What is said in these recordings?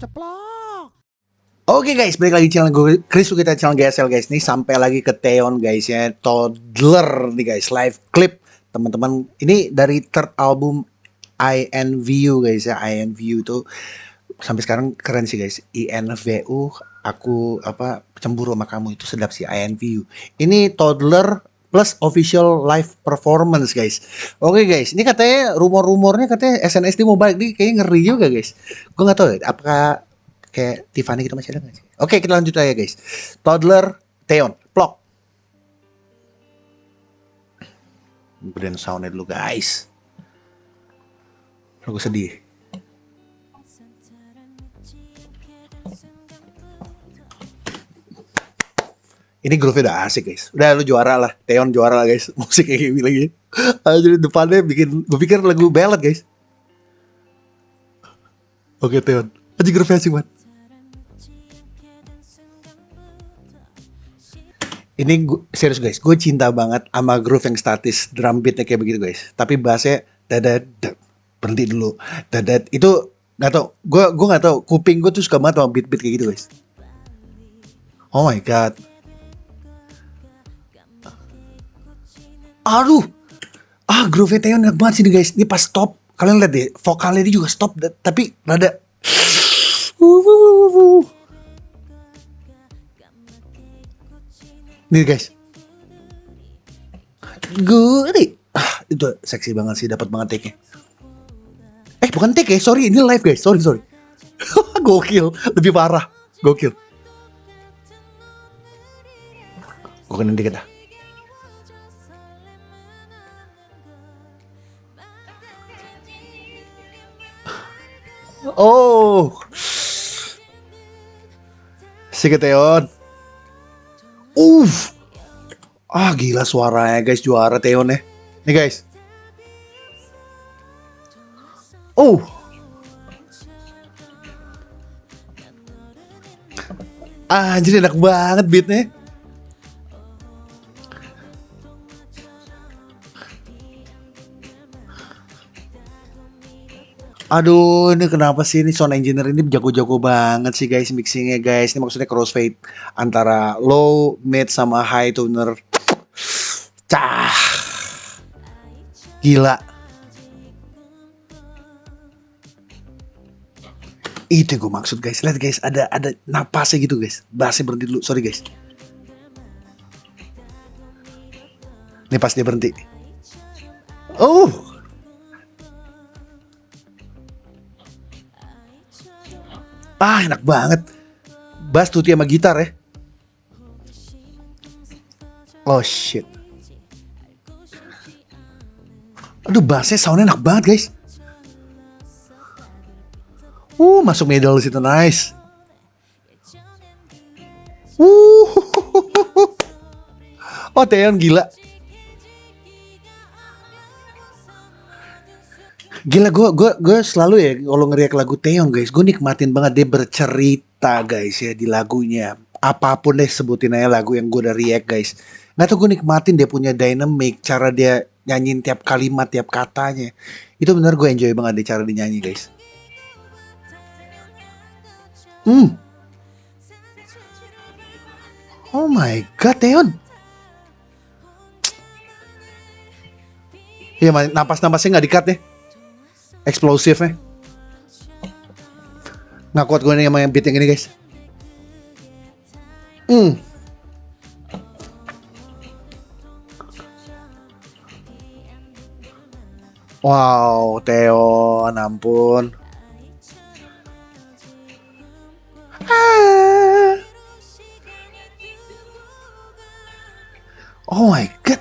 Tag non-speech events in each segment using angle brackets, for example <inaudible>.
Ceplok. Oke guys, balik lagi channel gue Chris kita channel GSL guys. Nih sampai lagi ke Theon guys ya. Toddler nih guys, live clip teman-teman. Ini dari third album INVU guys ya. INVU itu sampai sekarang keren sih guys. INVU aku apa cemburu sama kamu itu sedap sih INVU. Ini Toddler plus official live performance guys. Oke guys, ini katanya rumor-rumornya katanya SNSD mau balik nih kayaknya ngeri juga guys. Gue nggak tahu ya, apakah kayak Tiffany gitu masih ada nggak sih? Oke kita lanjut aja guys. Toddler Theon Plok. Brand soundnya dulu guys. Aku sedih. Ini groove udah asik guys. Udah lu juara lah. Theon juara lah guys. <laughs> Musik kayak gini lagi. Jadi depannya bikin gue pikir lagu ballad guys. Oke Theon. Aja groove asik banget. Ini gua, serius guys, gue cinta banget sama groove yang statis, drum beatnya kayak begitu guys. Tapi bassnya dadat, berhenti dulu, dadat. Itu nggak tau, gue gue nggak tau. Kuping gue tuh suka banget sama beat beat kayak gitu guys. Oh my god. Aduh, ah groove Theon enak banget sih nih guys. Ini pas stop, kalian lihat deh, vokalnya dia juga stop, tapi rada. Nih guys. Gurih. Ah, itu seksi banget sih, dapat banget take-nya. Eh, bukan take ya, sorry, ini live guys. Sorry, sorry. <laughs> Gokil, lebih parah. Gokil. Gue kenin dikit dah. Oh. Siketeon. Uff. Ah gila suaranya guys juara Theon ya. Nih guys. Oh. Jadi enak banget beatnya. Aduh, ini kenapa sih ini sound engineer ini jago-jago banget sih guys mixingnya guys. Ini maksudnya crossfade antara low, mid sama high tuner. Cah. Gila. Itu gue maksud guys. Lihat guys, ada ada napasnya gitu guys. Bassnya berhenti dulu. Sorry guys. Ini pas dia berhenti. Oh, Ah, enak banget. Bass tuti sama gitar ya. Oh shit. Aduh, bassnya soundnya enak banget guys. Uh, masuk middle situ nice. Uh, <laughs> oh Theon gila. Gila gue gue gue selalu ya kalau ngeriak lagu Theon guys, gue nikmatin banget dia bercerita guys ya di lagunya. Apa pun deh sebutin aja lagu yang gue udah react guys. Nggak tau gue nikmatin dia punya dynamic, cara dia nyanyiin tiap kalimat, tiap katanya. Itu bener gue enjoy banget deh cara dia nyanyi guys. Hmm. Oh my god, Theon. Iya, napas-napasnya nggak dikat deh eksplosif ya nggak kuat gue nih sama yang beat yang ini guys hmm Wow, Theo, ampun. Ah. Oh my god.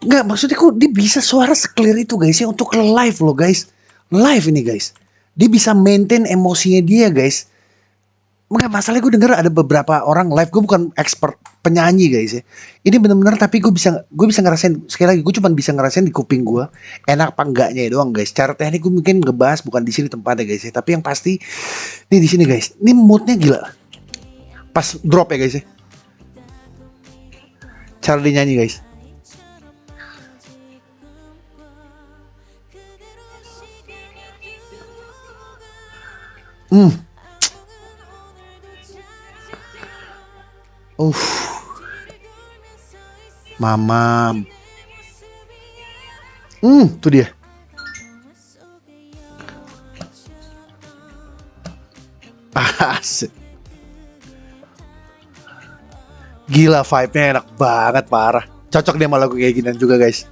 Nggak, maksudnya kok dia bisa suara seklir itu guys ya untuk live loh guys live ini guys. Dia bisa maintain emosinya dia guys. Enggak masalah gue denger ada beberapa orang live gue bukan expert penyanyi guys ya. Ini bener-bener tapi gue bisa gue bisa ngerasain sekali lagi gue cuma bisa ngerasain di kuping gue enak apa enggaknya ya doang guys. Cara teknik gue mungkin ngebahas bukan di sini tempatnya guys ya. Tapi yang pasti nih di sini guys. Ini moodnya gila. Pas drop ya guys ya. Cara dia nyanyi guys. Mm. Uh. Mama. Hmm, tuh dia. Asik. Gila vibe-nya enak banget parah. Cocok dia sama lagu kayak gini juga guys.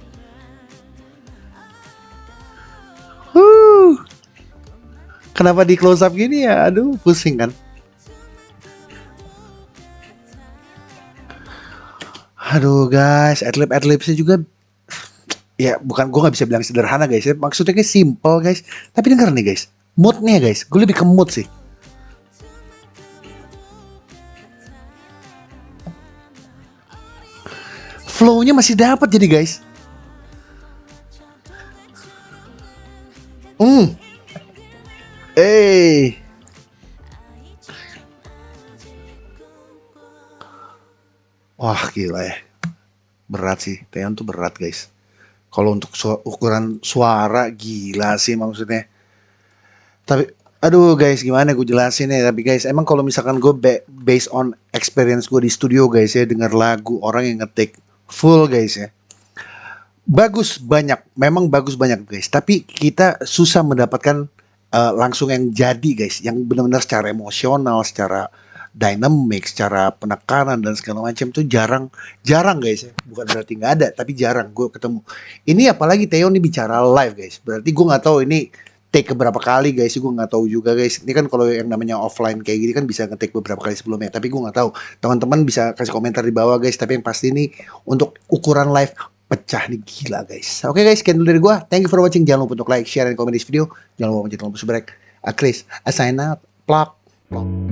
Kenapa di close up gini ya? Aduh, pusing kan. Aduh guys, adlib adlibsnya juga ya bukan gue nggak bisa bilang sederhana guys ya. Maksudnya kayak simple guys. Tapi denger nih guys moodnya guys gue lebih ke mood sih. Flow-nya masih dapat jadi guys. Hmm Wah gila ya. Berat sih. Teon tuh berat guys. Kalau untuk su ukuran suara gila sih maksudnya. Tapi aduh guys gimana gue jelasin ya. Tapi guys emang kalau misalkan gue based on experience gue di studio guys ya. Dengar lagu orang yang ngetik full guys ya. Bagus banyak. Memang bagus banyak guys. Tapi kita susah mendapatkan uh, langsung yang jadi guys. Yang benar-benar secara emosional. Secara dynamic secara penekanan dan segala macam tuh jarang jarang guys ya. Bukan berarti nggak ada tapi jarang gue ketemu. Ini apalagi Theo nih bicara live guys. Berarti gue nggak tahu ini take beberapa kali guys. Gue nggak tahu juga guys. Ini kan kalau yang namanya offline kayak gini kan bisa ngetik beberapa kali sebelumnya tapi gue nggak tahu. Teman-teman bisa kasih komentar di bawah guys. Tapi yang pasti ini untuk ukuran live pecah nih gila guys. Oke okay, guys sekian dari gue thank you for watching. Jangan lupa untuk like share dan komen di video. Jangan lupa mencet tombol subscribe. Chris I sign out plug, plug.